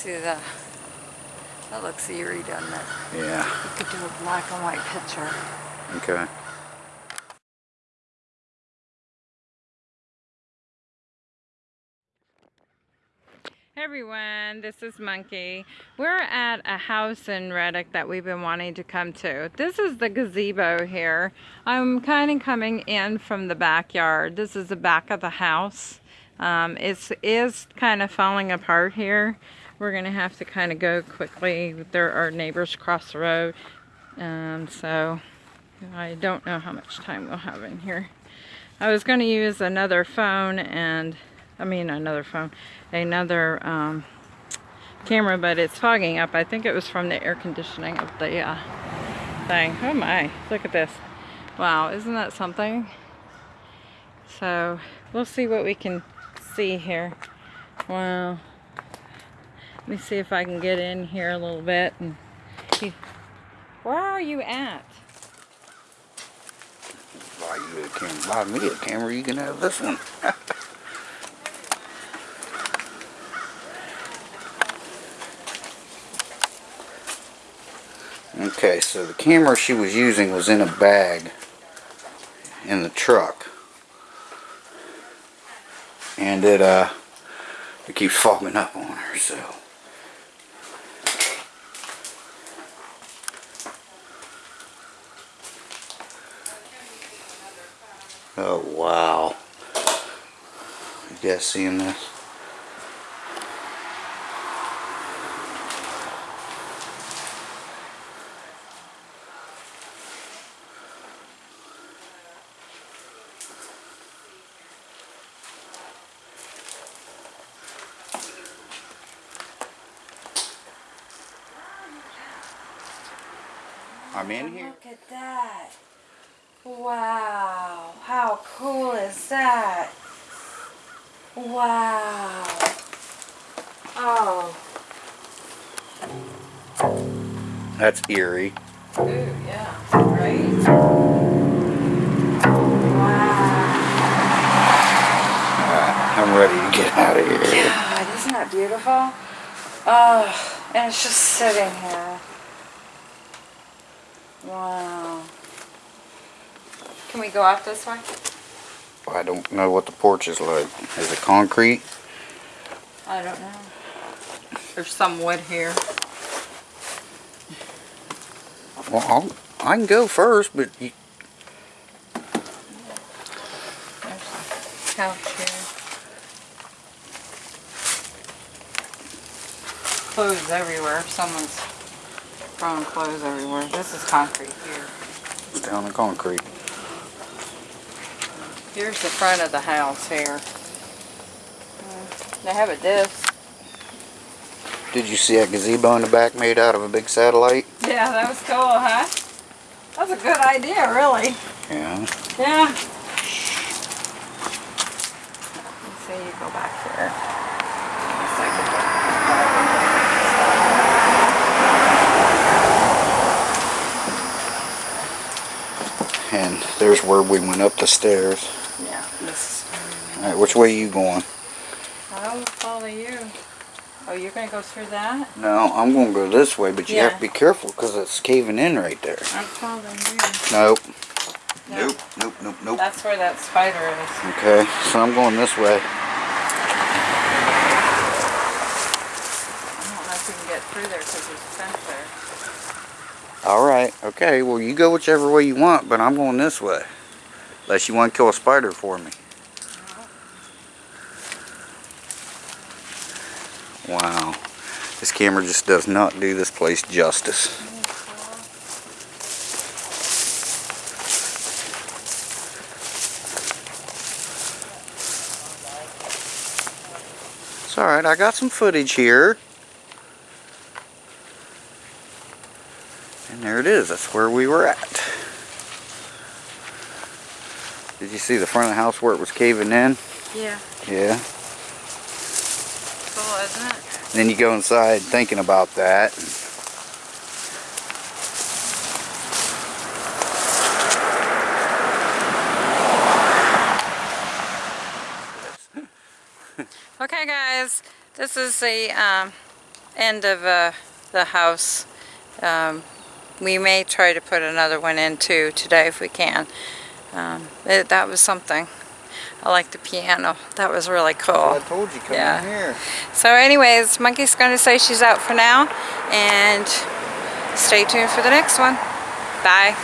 see the, that looks eerie, doesn't it? Yeah. You could do a black and white picture. Okay. Hey everyone, this is Monkey. We're at a house in Reddick that we've been wanting to come to. This is the gazebo here. I'm kind of coming in from the backyard. This is the back of the house. Um, it is kind of falling apart here. We're going to have to kind of go quickly. There are neighbors across the road. Um, so I don't know how much time we'll have in here. I was going to use another phone and I mean another phone, another um, camera, but it's fogging up. I think it was from the air conditioning of the uh, thing. Oh my, look at this. Wow, isn't that something? So we'll see what we can see here. Wow. Let me see if I can get in here a little bit. and see. Where are you at? Buy you a camera. Buy me a camera. You can have this one. okay, so the camera she was using was in a bag in the truck. And it, uh, it keeps fogging up on her, so. Oh, wow. You guys seeing this? I'm in here. Look at that. Wow. How cool is that? Wow. Oh. That's eerie. Ooh, yeah. Right? Wow. I'm ready to get out of here. God, isn't that beautiful? Oh, and it's just sitting here. Wow. Can we go out this way? I don't know what the porch is like. Is it concrete? I don't know. There's some wood here. Well, I'll, I can go first, but you, There's a couch here. Clothes everywhere. Someone's throwing clothes everywhere. This is concrete here. it's down the concrete. Here's the front of the house here. They have a disc. Did you see that gazebo in the back made out of a big satellite? Yeah, that was cool, huh? That's a good idea, really. Yeah. Yeah. Let's see, you go back here. A- And there's where we went up the stairs. Yeah, Alright, which way are you going? I will follow you. Oh, you're gonna go through that? No, I'm going to go this way, but you have to be careful because it's caving in right there. I'm following you. Nope. No. Nope, nope, nope, nope. That's where that spider is. Okay, so I'm going this way. I don't know if you can get through there because there's a fence there. Alright, okay, well you go whichever way you want, but I'm going this way. Unless you want to kill a spider for me. Wow. This camera just does not do this place justice. It's alright, I got some footage here. And there it is, that's where we were at. Did you see the front of the house where it was caving in? Yeah. Yeah. It? Then you go inside thinking about that. Okay guys, this is the um, end of uh, the house. Um, we may try to put another one in too today if we can. Um, it, that was something. I like the piano. That was really cool. I told you, come Yeah. in here. So anyways, Monkey's going to say she's out for now. And stay tuned for the next one. Bye.